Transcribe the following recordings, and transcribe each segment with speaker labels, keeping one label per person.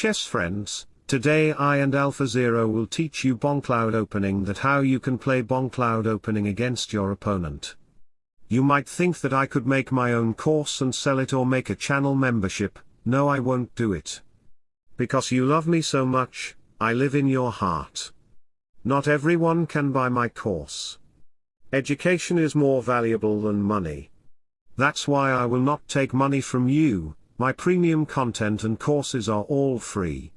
Speaker 1: chess friends, today I and Alpha Zero will teach you Bongcloud opening that how you can play Bongcloud opening against your opponent. You might think that I could make my own course and sell it or make a channel membership, no I won't do it. Because you love me so much, I live in your heart. Not everyone can buy my course. Education is more valuable than money. That's why I will not take money from you, my premium content and courses are all free.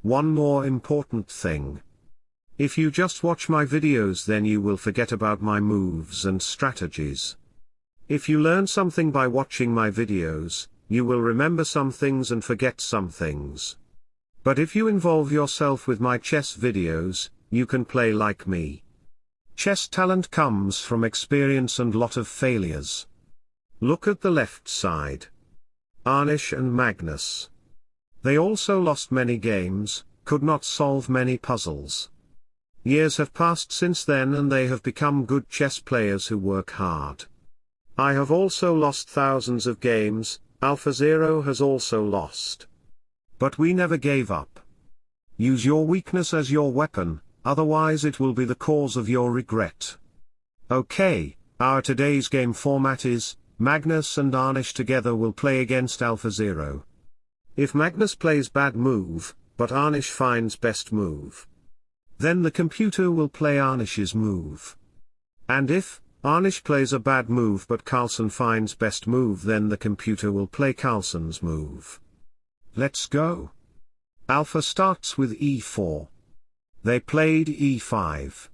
Speaker 1: One more important thing. If you just watch my videos then you will forget about my moves and strategies. If you learn something by watching my videos, you will remember some things and forget some things. But if you involve yourself with my chess videos, you can play like me. Chess talent comes from experience and lot of failures. Look at the left side. Arnish and Magnus. They also lost many games, could not solve many puzzles. Years have passed since then and they have become good chess players who work hard. I have also lost thousands of games, Alpha Zero has also lost. But we never gave up. Use your weakness as your weapon, otherwise it will be the cause of your regret. Okay, our today's game format is, Magnus and Arnish together will play against Alpha Zero. If Magnus plays bad move, but Arnish finds best move. Then the computer will play Arnish's move. And if, Arnish plays a bad move but Carlsen finds best move then the computer will play Carlsen's move. Let's go. Alpha starts with e4. They played e5.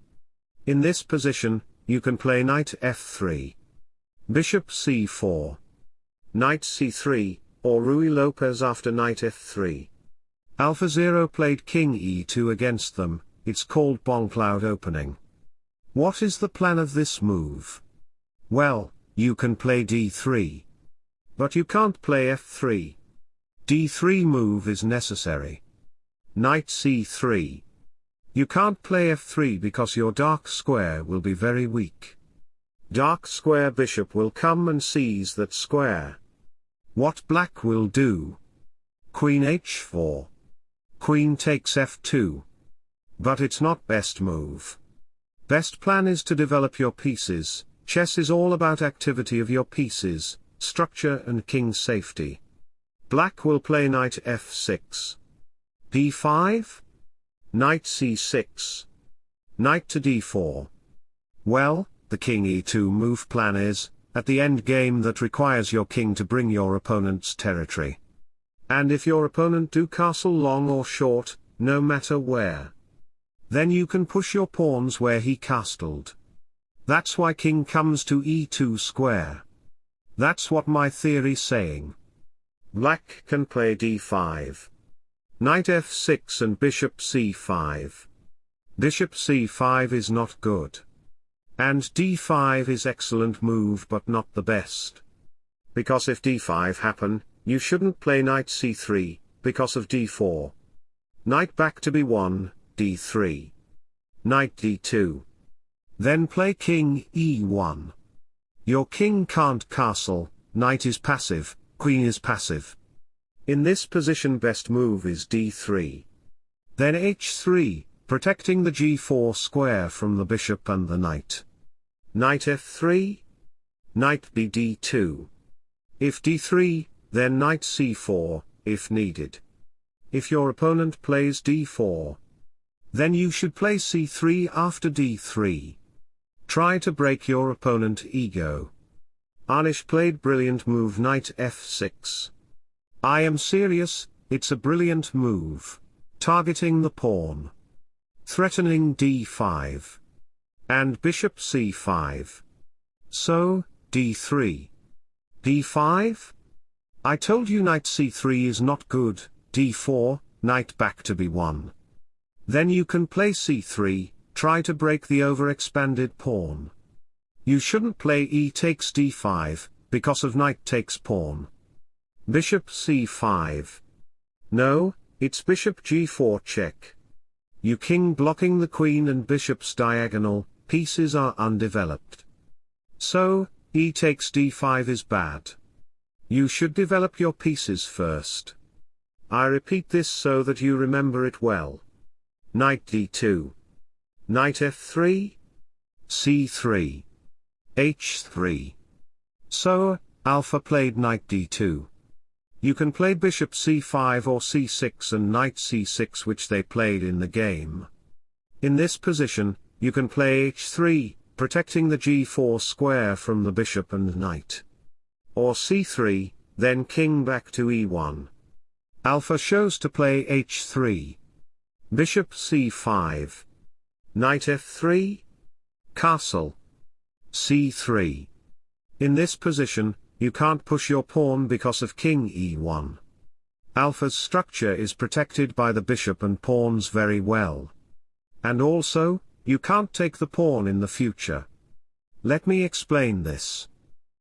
Speaker 1: In this position, you can play knight f3. Bishop c4. Knight c3, or Ruy Lopez after knight f3. Alpha Zero played king e2 against them, it's called Bongcloud opening. What is the plan of this move? Well, you can play d3. But you can't play f3. d3 move is necessary. Knight c3. You can't play f3 because your dark square will be very weak. Dark square bishop will come and seize that square. What black will do? Queen h4. Queen takes f2. But it's not best move. Best plan is to develop your pieces, chess is all about activity of your pieces, structure and king safety. Black will play knight f6. d5? Knight c6. Knight to d4. Well, the king e2 move plan is, at the end game that requires your king to bring your opponent's territory. And if your opponent do castle long or short, no matter where, then you can push your pawns where he castled. That's why king comes to e2 square. That's what my theory saying. Black can play d5. Knight f6 and bishop c5. Bishop c5 is not good. And d5 is excellent move but not the best. Because if d5 happen, you shouldn't play knight c3, because of d4. Knight back to b1, d3. Knight d2. Then play king e1. Your king can't castle, knight is passive, queen is passive. In this position best move is d3. Then h3, protecting the g4 square from the bishop and the knight. Knight f3? Knight b d2. If d3, then knight c4, if needed. If your opponent plays d4, then you should play c3 after d3. Try to break your opponent ego. Arnish played brilliant move knight f6. I am serious, it's a brilliant move. Targeting the pawn. Threatening d5. And bishop c5. So, d3. d5? I told you knight c3 is not good, d4, knight back to b1. Then you can play c3, try to break the overexpanded pawn. You shouldn't play e takes d5, because of knight takes pawn. Bishop c5. No, it's bishop g4 check. You king blocking the queen and bishop's diagonal, pieces are undeveloped. So, e takes d5 is bad. You should develop your pieces first. I repeat this so that you remember it well. Knight d2. Knight f3. c3. h3. So, alpha played knight d2. You can play bishop c5 or c6 and knight c6 which they played in the game. In this position, you can play h3, protecting the g4 square from the bishop and knight. Or c3, then king back to e1. Alpha shows to play h3. Bishop c5. Knight f3. Castle. c3. In this position, you can't push your pawn because of king e1. Alpha's structure is protected by the bishop and pawns very well. And also, you can't take the pawn in the future. Let me explain this.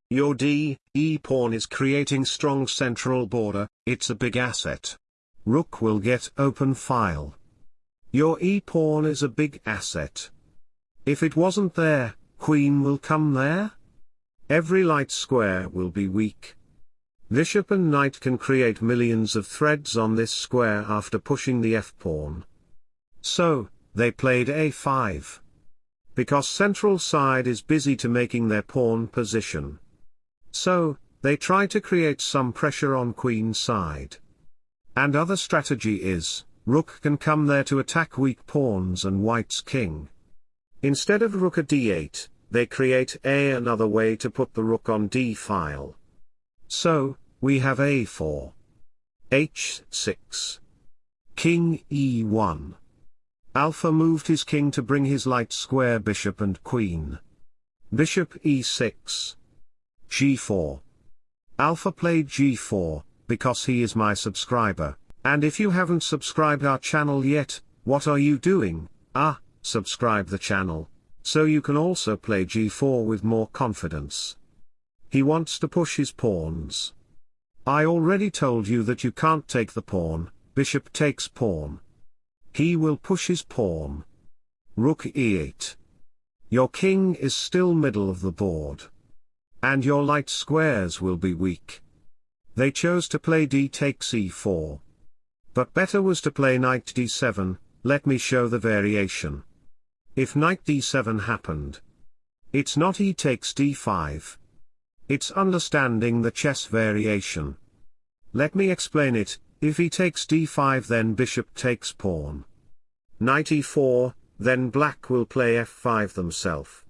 Speaker 1: Your d, e pawn is creating strong central border, it's a big asset. Rook will get open file. Your e pawn is a big asset. If it wasn't there, queen will come there? Every light square will be weak. Bishop and knight can create millions of threads on this square after pushing the f-pawn. So, they played a5. Because central side is busy to making their pawn position. So, they try to create some pressure on queen side. And other strategy is, rook can come there to attack weak pawns and white's king. Instead of rook at d8, they create a another way to put the rook on d file. So, we have a4. h6. King e1. Alpha moved his king to bring his light square bishop and queen. Bishop e6. g4. Alpha played g4, because he is my subscriber, and if you haven't subscribed our channel yet, what are you doing? Ah, subscribe the channel so you can also play g4 with more confidence. He wants to push his pawns. I already told you that you can't take the pawn, bishop takes pawn. He will push his pawn. Rook e8. Your king is still middle of the board. And your light squares will be weak. They chose to play d takes e4. But better was to play knight d7, let me show the variation. If knight d7 happened. It's not e takes d5. It's understanding the chess variation. Let me explain it, if he takes d5 then bishop takes pawn. Knight e4, then black will play f5 themselves.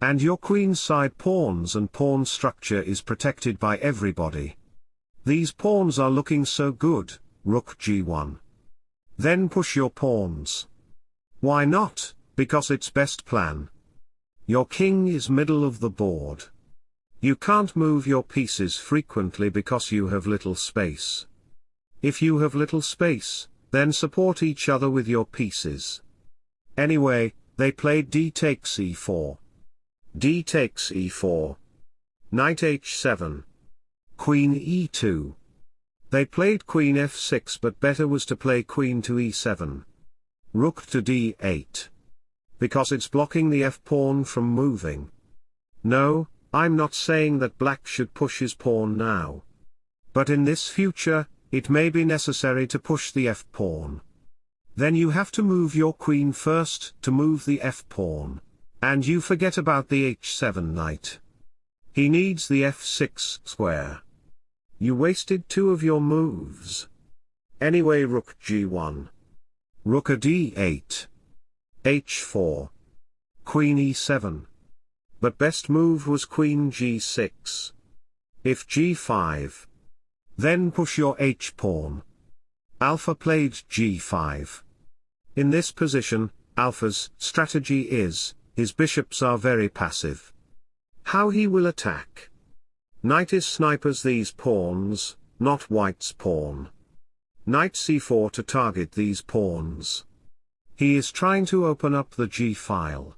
Speaker 1: And your queen side pawns and pawn structure is protected by everybody. These pawns are looking so good, rook g1. Then push your pawns. Why not? because it's best plan. Your king is middle of the board. You can't move your pieces frequently because you have little space. If you have little space, then support each other with your pieces. Anyway, they played d takes e4. d takes e4. Knight h7. Queen e2. They played queen f6 but better was to play queen to e7. Rook to d8 because it's blocking the f-pawn from moving. No, I'm not saying that black should push his pawn now. But in this future, it may be necessary to push the f-pawn. Then you have to move your queen first to move the f-pawn. And you forget about the h7 knight. He needs the f6 square. You wasted two of your moves. Anyway rook g1. Rook a d8 h4. Queen e7. But best move was queen g6. If g5. Then push your h-pawn. Alpha played g5. In this position, Alpha's strategy is, his bishops are very passive. How he will attack. Knight is snipers these pawns, not white's pawn. Knight c4 to target these pawns. He is trying to open up the G file.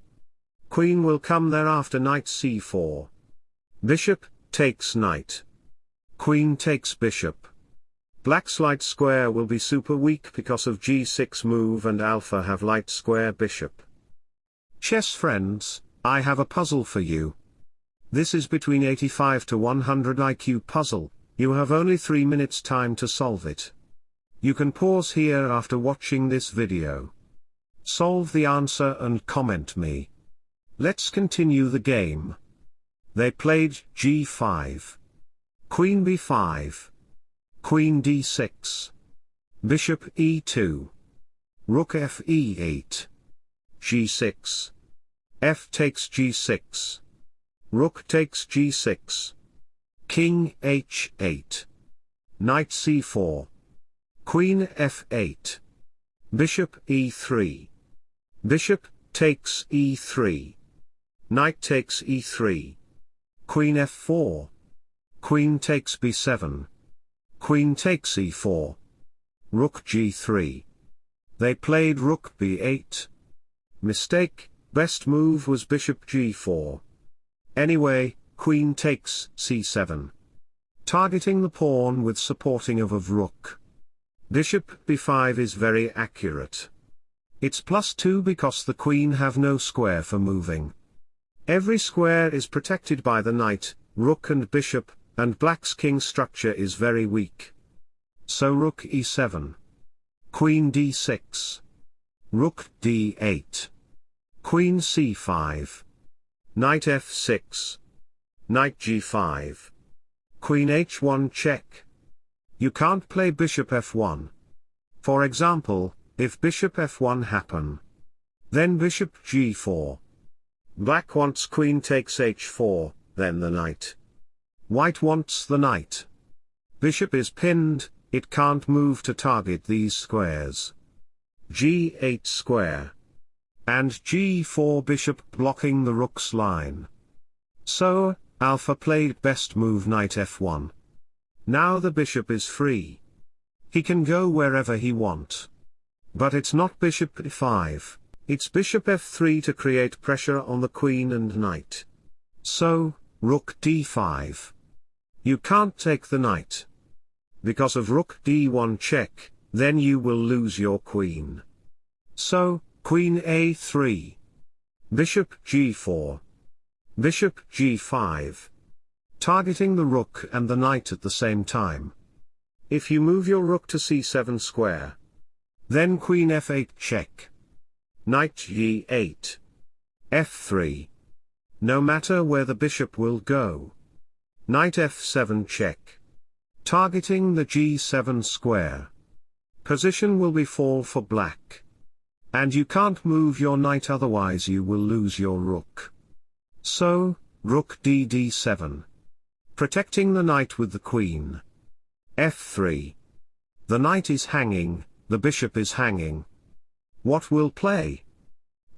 Speaker 1: Queen will come there after knight c4. Bishop, takes knight. Queen takes bishop. Black's light square will be super weak because of g6 move and alpha have light square bishop. Chess friends, I have a puzzle for you. This is between 85 to 100 IQ puzzle, you have only 3 minutes time to solve it. You can pause here after watching this video. Solve the answer and comment me. Let's continue the game. They played g5. Queen b5. Queen d6. Bishop e2. Rook f e8. g6. f takes g6. Rook takes g6. King h8. Knight c4. Queen f8. Bishop e3. Bishop takes e3. Knight takes e3. Queen f4. Queen takes b7. Queen takes e4. Rook g3. They played rook b8. Mistake, best move was bishop g4. Anyway, queen takes c7. Targeting the pawn with supporting of of rook. Bishop b5 is very accurate. It's plus 2 because the queen have no square for moving. Every square is protected by the knight, rook and bishop, and black's king structure is very weak. So rook e7. Queen d6. Rook d8. Queen c5. Knight f6. Knight g5. Queen h1 check. You can't play bishop f1. For example, if bishop f1 happen. Then bishop g4. Black wants queen takes h4, then the knight. White wants the knight. Bishop is pinned, it can't move to target these squares. g8 square. And g4 bishop blocking the rook's line. So, alpha played best move knight f1. Now the bishop is free. He can go wherever he want. But it's not bishop e5, it's bishop f3 to create pressure on the queen and knight. So, rook d5. You can't take the knight because of rook d1 check, then you will lose your queen. So, queen a3. Bishop g4. Bishop g5. Targeting the rook and the knight at the same time. If you move your rook to c7 square. Then queen f8 check. Knight g8. f3. No matter where the bishop will go. Knight f7 check targeting the g7 square. Position will be fall for black. And you can't move your knight otherwise you will lose your rook. So, rook d d7. Protecting the knight with the queen. f3. The knight is hanging, the bishop is hanging. What will play?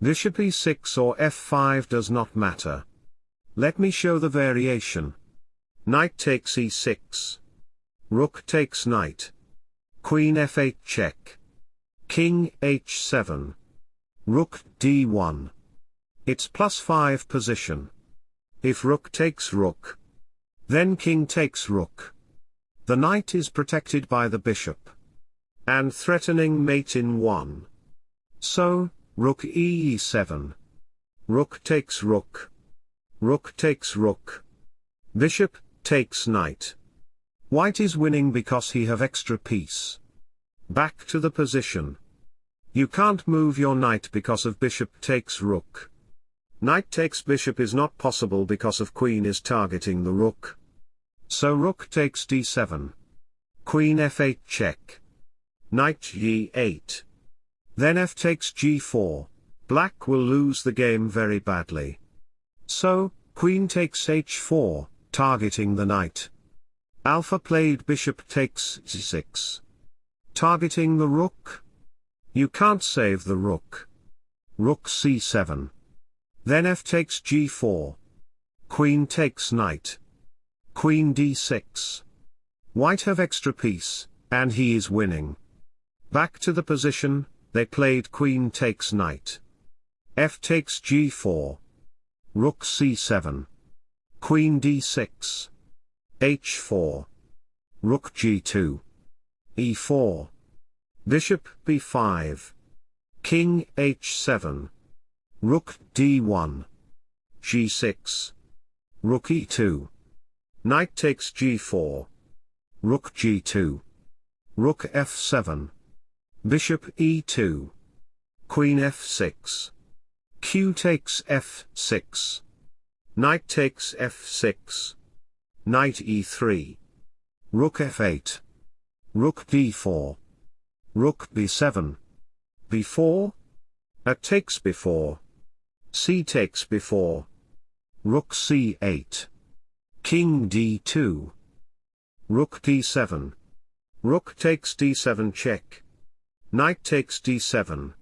Speaker 1: Bishop e6 or f5 does not matter. Let me show the variation. Knight takes e6. Rook takes knight. Queen f8 check. King h7. Rook d1. It's plus 5 position. If rook takes rook. Then king takes rook. The knight is protected by the bishop. And threatening mate in 1. So, rook e7. Rook takes rook. Rook takes rook. Bishop, takes knight. White is winning because he have extra piece. Back to the position. You can't move your knight because of bishop takes rook. Knight takes bishop is not possible because of queen is targeting the rook. So rook takes d7. Queen f8 check. Knight g8. Then f takes g4. Black will lose the game very badly. So, queen takes h4, targeting the knight. Alpha played bishop takes c6. Targeting the rook? You can't save the rook. Rook c7. Then f takes g4. Queen takes knight. Queen d6. White have extra piece, and he is winning. Back to the position, they played queen takes knight. f takes g4. Rook c7. Queen d6 h4. Rook g2. e4. Bishop b5. King h7. Rook d1. g6. Rook e2. Knight takes g4. Rook g2. Rook f7. Bishop e2. Queen f6. Q takes f6. Knight takes f6. Knight e3. Rook f8. Rook d4. Rook b7. b4. A takes b4. c takes b4. Rook c8. King d2. Rook d7. Rook takes d7 check. Knight takes d7.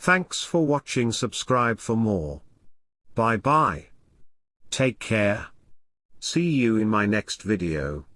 Speaker 1: Thanks for watching subscribe for more. Bye bye. Take care. See you in my next video.